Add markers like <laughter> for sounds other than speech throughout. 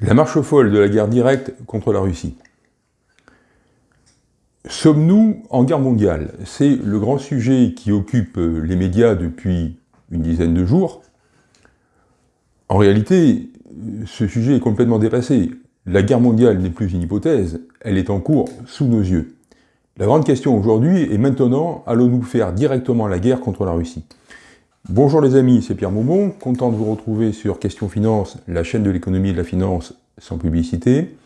La marche folle de la guerre directe contre la Russie. Sommes-nous en guerre mondiale? C'est le grand sujet qui occupe les médias depuis une dizaine de jours. En réalité, ce sujet est complètement dépassé. La guerre mondiale n'est plus une hypothèse, elle est en cours sous nos yeux. La grande question aujourd'hui est maintenant, allons-nous faire directement la guerre contre la Russie? Bonjour les amis, c'est Pierre Maumont, content de vous retrouver sur Question Finance, la chaîne de l'économie et de la finance sans publicité.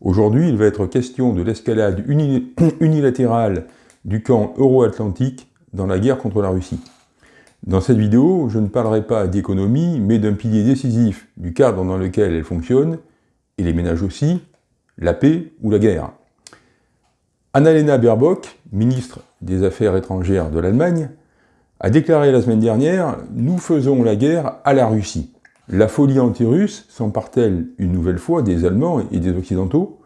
Aujourd'hui, il va être question de l'escalade <clears throat> unilatérale du camp euro-atlantique dans la guerre contre la Russie. Dans cette vidéo, je ne parlerai pas d'économie, mais d'un pilier décisif du cadre dans lequel elle fonctionne, et les ménages aussi, la paix ou la guerre. Annalena Baerbock, ministre des Affaires étrangères de l'Allemagne, a déclaré la semaine dernière « Nous faisons la guerre à la Russie ». La folie anti-russe s'empare-t-elle une nouvelle fois des Allemands et des Occidentaux?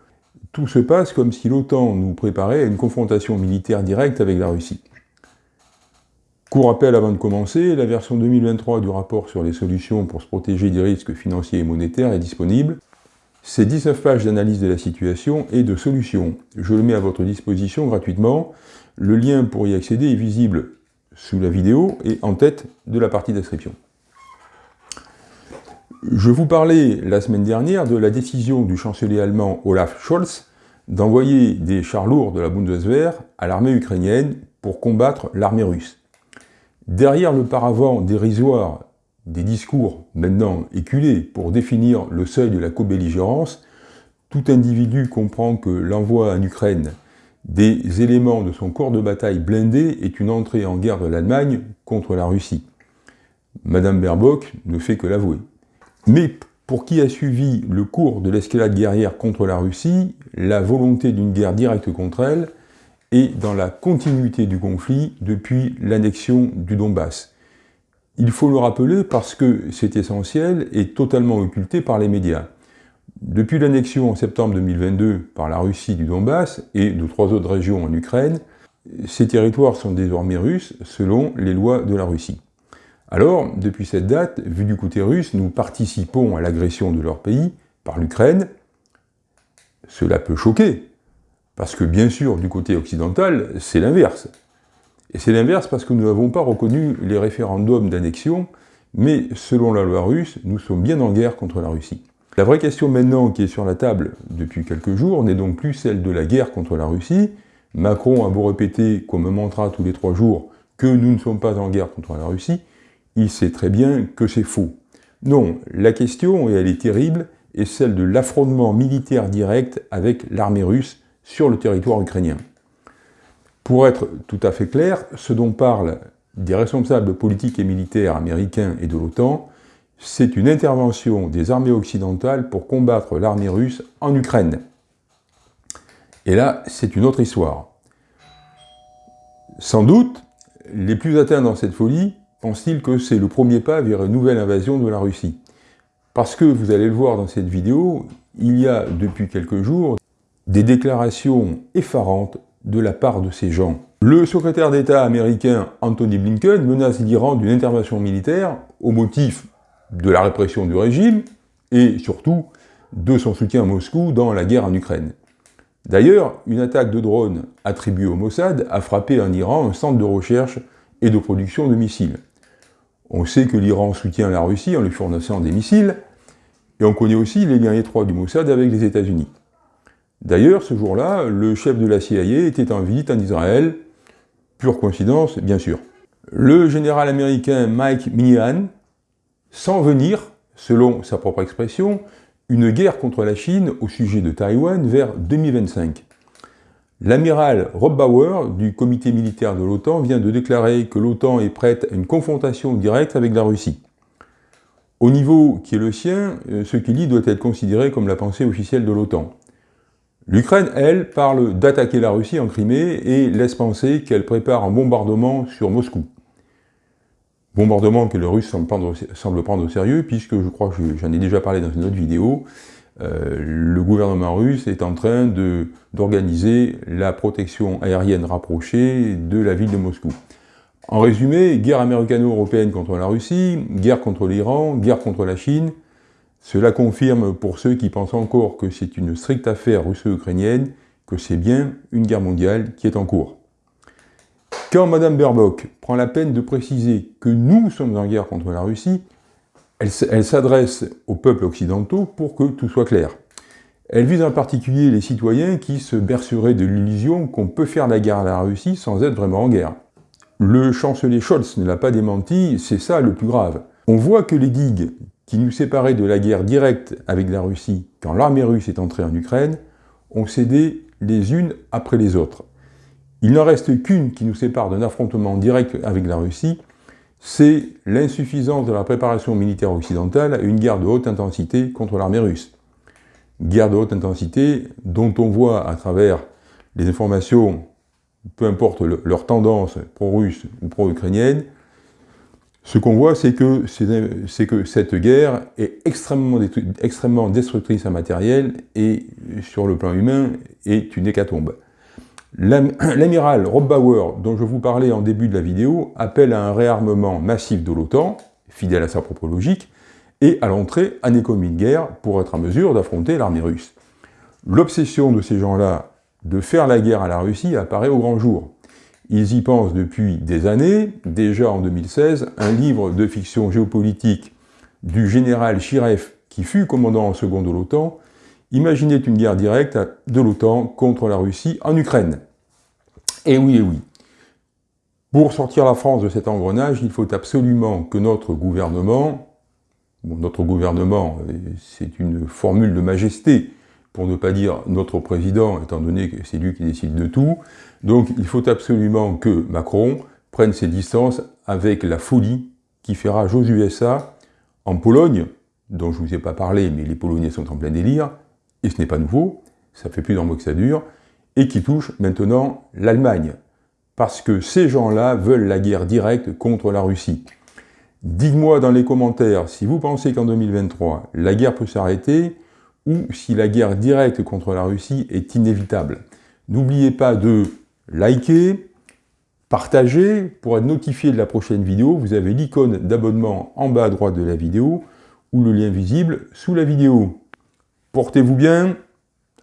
Tout se passe comme si l'OTAN nous préparait à une confrontation militaire directe avec la Russie. Court rappel avant de commencer, la version 2023 du rapport sur les solutions pour se protéger des risques financiers et monétaires est disponible. C'est 19 pages d'analyse de la situation et de solutions. Je le mets à votre disposition gratuitement. Le lien pour y accéder est visible sous la vidéo et en tête de la partie description. Je vous parlais la semaine dernière de la décision du chancelier allemand Olaf Scholz d'envoyer des chars lourds de la Bundeswehr à l'armée ukrainienne pour combattre l'armée russe. Derrière le paravent dérisoire des discours maintenant éculés pour définir le seuil de la co-belligérance, tout individu comprend que l'envoi en Ukraine des éléments de son corps de bataille blindé est une entrée en guerre de l'Allemagne contre la Russie. Madame Baerbock ne fait que l'avouer. Mais pour qui a suivi le cours de l'escalade guerrière contre la Russie, la volonté d'une guerre directe contre elle est dans la continuité du conflit depuis l'annexion du Donbass. Il faut le rappeler parce que c'est essentiel et totalement occulté par les médias. Depuis l'annexion en septembre 2022 par la Russie du Donbass et de trois autres régions en Ukraine, ces territoires sont désormais russes selon les lois de la Russie. Alors, depuis cette date, vu du côté russe, nous participons à l'agression de leur pays par l'Ukraine. Cela peut choquer, parce que bien sûr, du côté occidental, c'est l'inverse. Et c'est l'inverse parce que nous n'avons pas reconnu les référendums d'annexion, mais selon la loi russe, nous sommes bien en guerre contre la Russie. La vraie question maintenant qui est sur la table depuis quelques jours n'est donc plus celle de la guerre contre la Russie. Macron a beau répéter, comme un mantra tous les trois jours, que nous ne sommes pas en guerre contre la Russie, il sait très bien que c'est faux. Non, la question, et elle est terrible, est celle de l'affrontement militaire direct avec l'armée russe sur le territoire ukrainien. Pour être tout à fait clair, ce dont parlent des responsables politiques et militaires américains et de l'OTAN, c'est une intervention des armées occidentales pour combattre l'armée russe en Ukraine. Et là, c'est une autre histoire. Sans doute, les plus atteints dans cette folie pensent-ils que c'est le premier pas vers une nouvelle invasion de la Russie. Parce que, vous allez le voir dans cette vidéo, il y a depuis quelques jours des déclarations effarantes de la part de ces gens. Le secrétaire d'État américain Anthony Blinken menace l'Iran d'une intervention militaire au motif de la répression du régime et surtout de son soutien à Moscou dans la guerre en Ukraine. D'ailleurs, une attaque de drone attribuée au Mossad a frappé en Iran un centre de recherche et de production de missiles. On sait que l'Iran soutient la Russie en lui fournissant des missiles, et on connaît aussi les liens étroits du Mossad avec les États-Unis. D'ailleurs, ce jour-là, le chef de la CIA était en visite en Israël, pure coïncidence, bien sûr. Le général américain Mike Minihan sans venir, selon sa propre expression, une guerre contre la Chine au sujet de Taïwan vers 2025. L'amiral Rob Bauer, du comité militaire de l'OTAN, vient de déclarer que l'OTAN est prête à une confrontation directe avec la Russie. Au niveau qui est le sien, euh, ce qu'il dit doit être considéré comme la pensée officielle de l'OTAN. L'Ukraine, elle, parle d'attaquer la Russie en Crimée et laisse penser qu'elle prépare un bombardement sur Moscou. Bombardement que le Russe semble prendre, au sérieux, puisque je crois que j'en ai déjà parlé dans une autre vidéo, euh, le gouvernement russe est en train d'organiser la protection aérienne rapprochée de la ville de Moscou. En résumé, guerre américano-européenne contre la Russie, guerre contre l'Iran, guerre contre la Chine, Cela confirme pour ceux qui pensent encore que c'est une stricte affaire russo-ukrainienne que c'est bien une guerre mondiale qui est en cours. Quand Mme Baerbock prend la peine de préciser que nous sommes en guerre contre la Russie, elle, s'adresse aux peuples occidentaux pour que tout soit clair. Elle vise en particulier les citoyens qui se berceraient de l'illusion qu'on peut faire la guerre à la Russie sans être vraiment en guerre. Le chancelier Scholz ne l'a pas démenti, c'est ça le plus grave. On voit que les digues qui nous séparaient de la guerre directe avec la Russie quand l'armée russe est entrée en Ukraine ont cédé les unes après les autres. Il n'en reste qu'une qui nous sépare d'un affrontement direct avec la Russie, c'est l'insuffisance de la préparation militaire occidentale à une guerre de haute intensité contre l'armée russe. Guerre de haute intensité dont on voit à travers les informations, peu importe leur tendance pro-russe ou pro-ukrainienne, ce qu'on voit, c'est que, cette guerre est extrêmement destructrice en matériel et, sur le plan humain, est une hécatombe. <clears throat> L'amiral Rob Bauer, dont je vous parlais en début de la vidéo, appelle à un réarmement massif de l'OTAN, fidèle à sa propre logique, et à l'entrée en économie de guerre pour être en mesure d'affronter l'armée russe. L'obsession de ces gens-là de faire la guerre à la Russie apparaît au grand jour. Ils y pensent depuis des années, déjà en 2016, un livre de fiction géopolitique du général Chirev, qui fut commandant en second de l'OTAN, imaginait une guerre directe de l'OTAN contre la Russie en Ukraine. Et oui, et oui. Pour sortir la France de cet engrenage, il faut absolument que notre gouvernement, bon, notre gouvernement, c'est une formule de majesté, pour ne pas dire notre président, étant donné que c'est lui qui décide de tout, donc il faut absolument que Macron prenne ses distances avec la folie qui fera Josué SA en Pologne, dont je ne vous ai pas parlé, mais les Polonais sont en plein délire, et ce n'est pas nouveau, ça fait plus d'un mois que ça dure, et qui touche maintenant l'Allemagne, parce que ces gens-là veulent la guerre directe contre la Russie. Dites-moi dans les commentaires si vous pensez qu'en 2023, la guerre peut s'arrêter, ou si la guerre directe contre la Russie est inévitable. N'oubliez pas de liker, partager, pour être notifié de la prochaine vidéo, vous avez l'icône d'abonnement en bas à droite de la vidéo, ou le lien visible sous la vidéo. Portez-vous bien,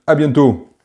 à bientôt